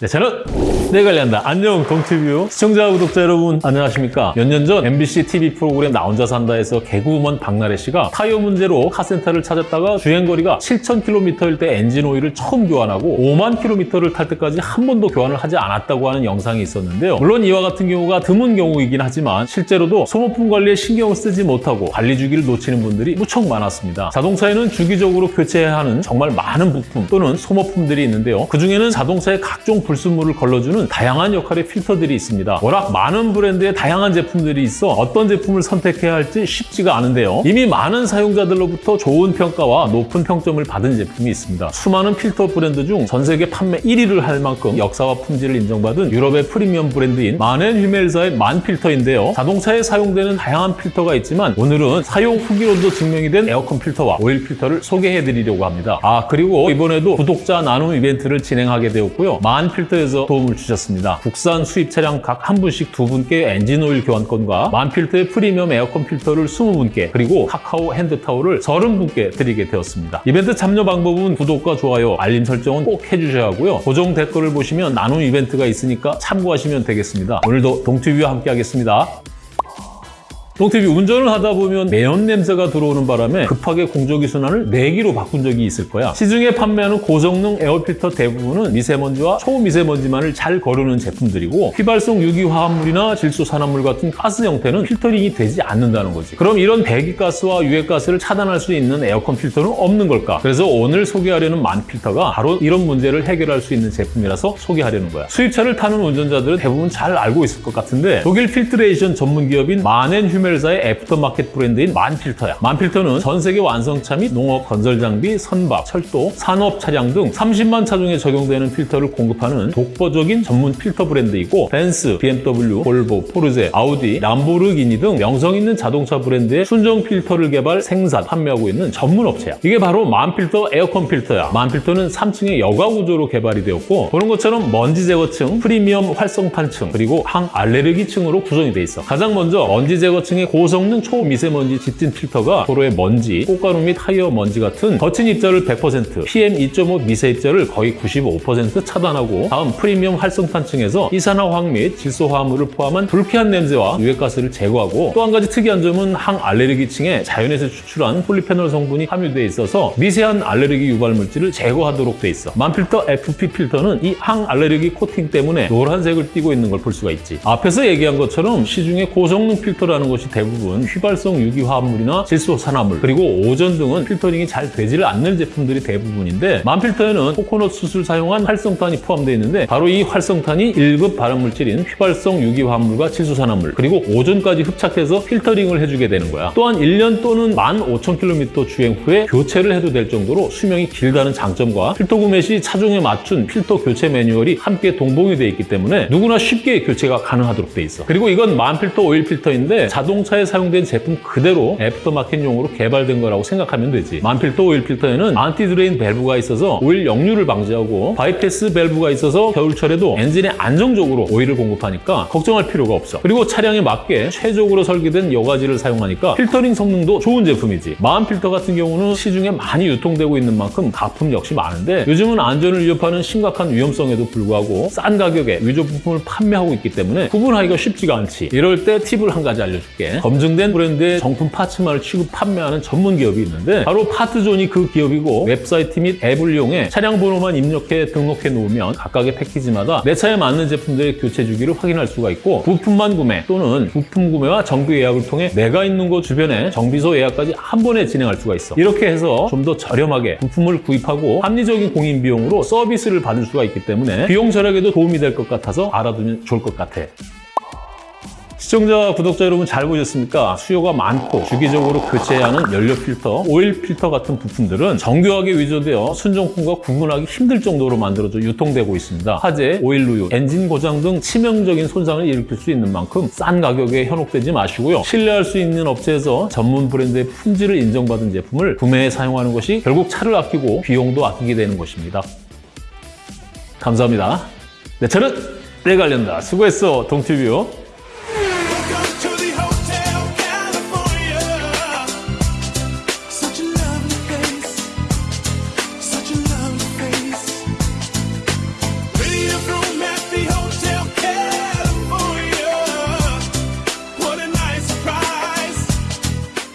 내 차는 내가 관리한다. 안녕, 동티뷰 시청자, 구독자 여러분, 안녕하십니까? 몇 년 전 MBC TV 프로그램 나 혼자 산다에서 개그우먼 박나래 씨가 타이어 문제로 카센터를 찾았다가 주행거리가 7,000km일 때 엔진 오일을 처음 교환하고 5만 km를 탈 때까지 한 번도 교환을 하지 않았다고 하는 영상이 있었는데요. 물론 이와 같은 경우가 드문 경우이긴 하지만 실제로도 소모품 관리에 신경을 쓰지 못하고 관리 주기를 놓치는 분들이 무척 많았습니다. 자동차에는 주기적으로 교체해야 하는 정말 많은 부품 또는 소모품들이 있는데요. 그중에는 자동차의 각종 불순물을 걸러주는 다양한 역할의 필터들이 있습니다. 워낙 많은 브랜드의 다양한 제품들이 있어 어떤 제품을 선택해야 할지 쉽지가 않은데요. 이미 많은 사용자들로부터 좋은 평가와 높은 평점을 받은 제품이 있습니다. 수많은 필터 브랜드 중 전 세계 판매 1위를 할 만큼 역사와 품질을 인정받은 유럽의 프리미엄 브랜드인 만앤휴멜사의 만 필터인데요. 자동차에 사용되는 다양한 필터가 있지만 오늘은 사용 후기로도 증명이 된 에어컨 필터와 오일 필터를 소개해 드리려고 합니다. 아 그리고 이번에도 구독자 나눔 이벤트를 진행하게 되었고요. 만 필터에서 도움을 주셨습니다. 국산 수입 차량 각 한 분씩 두 분께 엔진 오일 교환권과 만 필터의 프리미엄 에어컨 필터를 20분께 그리고 카카오 핸드타올을 30분께 드리게 되었습니다. 이벤트 참여 방법은 구독과 좋아요, 알림 설정은 꼭 해주셔야 하고요. 고정 댓글을 보시면 나눔 이벤트가 있으니까 참고하시면 되겠습니다. 오늘도 동티뷰와 함께 하겠습니다. 동티뷰 운전을 하다 보면 매연 냄새가 들어오는 바람에 급하게 공조기 순환을 내기로 바꾼 적이 있을 거야. 시중에 판매하는 고성능 에어필터 대부분은 미세먼지와 초미세먼지만을 잘 거르는 제품들이고 휘발성 유기화합물이나 질소산화물 같은 가스 형태는 필터링이 되지 않는다는 거지. 그럼 이런 배기가스와 유해가스를 차단할 수 있는 에어컨 필터는 없는 걸까? 그래서 오늘 소개하려는 만 필터가 바로 이런 문제를 해결할 수 있는 제품이라서 소개하려는 거야. 수입차를 타는 운전자들은 대부분 잘 알고 있을 것 같은데 독일 filtration 전문 기업인 만앤휴 휴멜사의 애프터마켓 브랜드인 만필터야. 만필터는 전 세계 완성차 및 농업, 건설 장비, 선박, 철도, 산업 차량 등 30만 차종에 적용되는 필터를 공급하는 독보적인 전문 필터 브랜드이고 벤츠, BMW, 볼보, 포르쉐, 아우디, 람보르기니 등 명성 있는 자동차 브랜드의 순정 필터를 개발, 생산, 판매하고 있는 전문 업체야. 이게 바로 만필터 에어컨 필터야. 만필터는 3층의 여과 구조로 개발이 되었고 보는 것처럼 먼지 제거층, 프리미엄 활성탄층, 그리고 항 알레르기층으로 구성이 돼 있어. 가장 먼저 먼지 제거층 층의 고성능 초미세먼지 짙은 필터가 도로의 먼지, 꽃가루 및 타이어 먼지 같은 거친 입자를 100%, PM2.5 미세 입자를 거의 95% 차단하고 다음 프리미엄 활성탄층에서 이산화황 및 질소화합물을 포함한 불쾌한 냄새와 유해가스를 제거하고 또 한 가지 특이한 점은 항알레르기층에 자연에서 추출한 폴리페놀 성분이 함유되어 있어서 미세한 알레르기 유발 물질을 제거하도록 돼 있어. 만필터 FP 필터는 이 항알레르기 코팅 때문에 노란색을 띠고 있는 걸 볼 수가 있지. 앞에서 얘기한 것처럼 시중에 고성능 필터라는 것이 대부분 휘발성 유기화합물이나 질소산화물 그리고 오존 등은 필터링이 잘 되지를 않는 제품들이 대부분인데 만필터에는 코코넛 숯을 사용한 활성탄이 포함되어 있는데 바로 이 활성탄이 1급 발암물질인 휘발성 유기화합물과 질소산화물 그리고 오존까지 흡착해서 필터링을 해주게 되는 거야. 또한 1년 또는 15,000km 주행 후에 교체를 해도 될 정도로 수명이 길다는 장점과 필터 구매 시 차종에 맞춘 필터 교체 매뉴얼이 함께 동봉이 되어 있기 때문에 누구나 쉽게 교체가 가능하도록 돼 있어. 그리고 이건 만필터 오일 필터인데 자동 자동차에 사용된 제품 그대로 aftermarket용으로 개발된 거라고 생각하면 되지. 만필터 오일 필터에는 anti-drain 밸브가 있어서 오일 역류를 방지하고 바이패스 밸브가 있어서 겨울철에도 엔진에 안정적으로 오일을 공급하니까 걱정할 필요가 없어. 그리고 차량에 맞게 최적으로 설계된 여과지를 사용하니까 필터링 성능도 좋은 제품이지. 만 필터 같은 경우는 시중에 많이 유통되고 있는 만큼 가품 역시 많은데 요즘은 안전을 위협하는 심각한 위험성에도 불구하고 싼 가격에 위조 부품을 판매하고 있기 때문에 구분하기가 쉽지가 않지. 이럴 때 팁을 한 가지 알려줄게. 검증된 브랜드의 정품 parts만을 취급 판매하는 전문 기업이 있는데 바로 파트존이 그 기업이고 웹사이트 및 앱을 이용해 차량 번호만 입력해 등록해 놓으면 각각의 패키지마다 내 차에 맞는 제품들의 교체 주기를 확인할 수가 있고 부품만 구매 또는 부품 구매와 정비 예약을 통해 내가 있는 곳 주변에 정비소 예약까지 한 번에 진행할 수가 있어. 이렇게 해서 좀 더 저렴하게 부품을 구입하고 합리적인 공인 비용으로 서비스를 받을 수가 있기 때문에 비용 절약에도 도움이 될 것 같아서 알아두면 좋을 것 같아 시청자, 구독자 여러분 잘 보셨습니까? 수요가 많고 주기적으로 교체해야 하는 연료 필터, 오일 필터 같은 부품들은 정교하게 위조되어 순정품과 구분하기 힘들 정도로 만들어져 유통되고 있습니다. 화재, 오일 누유, 엔진 고장 등 치명적인 손상을 일으킬 수 있는 만큼 싼 가격에 현혹되지 마시고요. 신뢰할 수 있는 업체에서 전문 브랜드의 품질을 인정받은 제품을 구매해 사용하는 것이 결국 차를 아끼고 비용도 아끼게 되는 것입니다. 감사합니다. 네, 저는 내관련다 수고했어, 동티뷰.